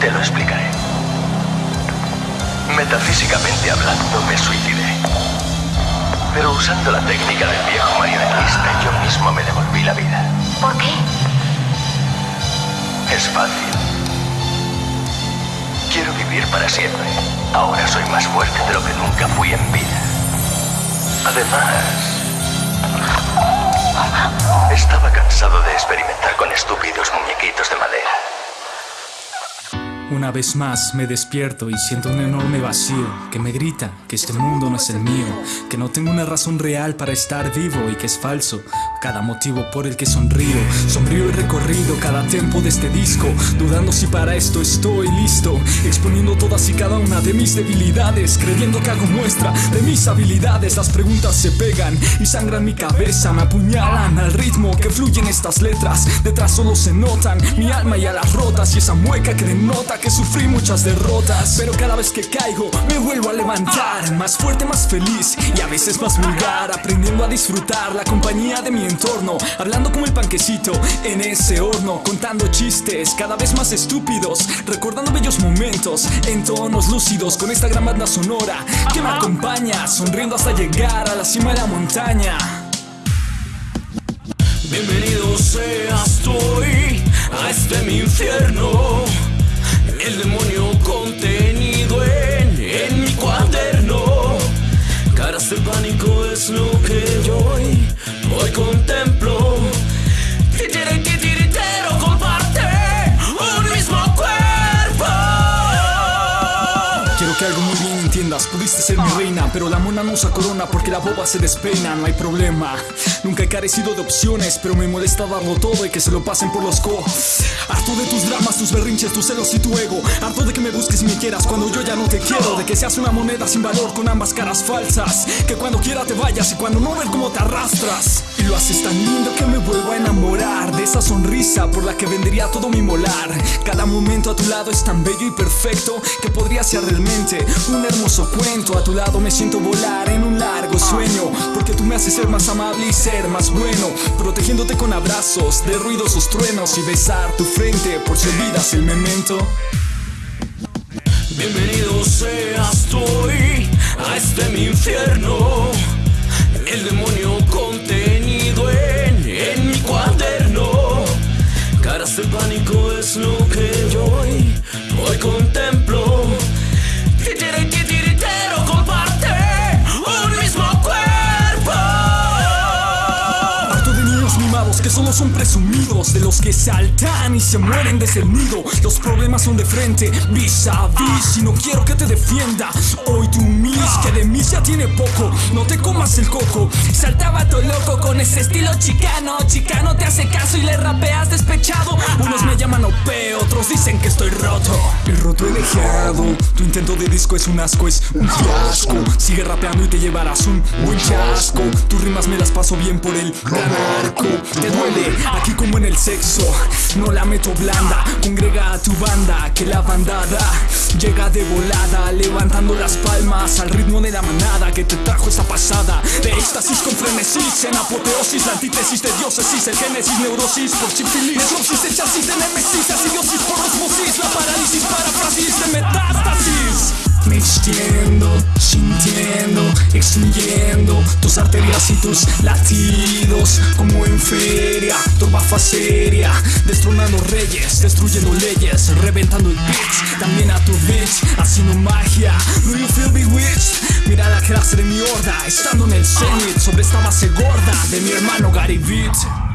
Te lo explicaré. Metafísicamente hablando, me suicidé. Pero usando la técnica del viejo marionetista, yo mismo me devolví la vida. ¿Por qué? Es fácil. Quiero vivir para siempre. Ahora soy más fuerte de lo que nunca fui en vida. Además, estaba cansado de experimentar con estúpidos muñequitos de madera. Una vez más me despierto y siento un enorme vacío que me grita que este mundo no es el mío, que no tengo una razón real para estar vivo y que es falso cada motivo por el que sonrío. Sonrío el recorrido cada tiempo de este disco, dudando si para esto estoy listo, exponiendo todas y cada una de mis debilidades, creyendo que hago muestra de mis habilidades. Las preguntas se pegan y sangran mi cabeza, me apuñalan al ritmo que fluyen estas letras. Detrás solo se notan mi alma y a las rotas y esa mueca que denota que sufrí muchas derrotas Pero cada vez que caigo me vuelvo a levantar. Más fuerte, más feliz y a veces más vulgar Aprendiendo a disfrutar la compañía de mi entorno Hablando como el panquecito en ese horno Contando chistes cada vez más estúpidos Recordando bellos momentos en tonos lúcidos Con esta gran banda sonora que me acompaña Sonriendo hasta llegar a la cima de la montaña. Bienvenido seas tú a este mi infierno el demonio contenido en, en mi cuaderno. Caras de pánico es lo que yo hoy, hoy contemplo. Titiritero comparte un mismo cuerpo. Quiero que algo muy entiendas, pudiste ser mi reina, pero la mona no usa corona porque la boba se despeina, no hay problema. Nunca he carecido de opciones, pero me molesta darlo todo y que se lo pasen por los co. Harto de tus dramas, tus berrinches, tus celos y tu ego. Harto de que me busques y me quieras cuando yo ya no te quiero. De que seas una moneda sin valor con ambas caras falsas. Que cuando quiera te vayas y cuando no ver cómo te arrastras. Y lo haces tan lindo que me vuelvo a enamorar de esa sonrisa por la que vendría todo mi molar. Cada momento a tu lado es tan bello y perfecto que podría ser realmente un hermoso cuento. A tu lado me siento volar en un largo sueño. Porque tú me haces ser más amable y ser más bueno Protegiéndote con abrazos de ruidosos truenos Y besar tu frente por si olvidas el memento Bienvenido seas tú hoy a este mi infierno El demonio contenido en, en mi cuaderno Caras de pánico es lo que que solo son presumidos De los que saltan y se mueren de el nido Los problemas son de frente, vis a vis Y no quiero que te defienda Hoy tú mis, que de mí ya tiene poco No te comas el coco. Saltaba todo loco con ese estilo chicano Chicano te hace caso y le rapeas despechado. Unos me llaman OP, otros dicen que estoy roto. El roto he dejado Tu intento de disco es un asco, es un fiasco. Sigue rapeando y te llevarás un buen chasco. Tus rimas me las paso bien por el gran arco aquí como en el sexo. No la meto blanda, congrega a tu banda Que la bandada llega de volada Levantando las palmas al ritmo de la manada Que te trajo esa pasada. De éxtasis con frenesis En apoteosis, la antítesis de diócesis El génesis, neurosis por sífilis. Necrosis, el chasis de nemesis Asidiosis por osmosis La parálisis, paráfrasis de metástasis. Me extiendo, sintiendo, extinguiendo tus arterias y tus latidos Como en feria, turba seria Destronando reyes, destruyendo leyes Reventando el beat, también a tu bitch Haciendo magia, do you feel bewitched? Mira la clase de mi horda, estando en el cenit Sobre esta base gorda de mi hermano Gary Beat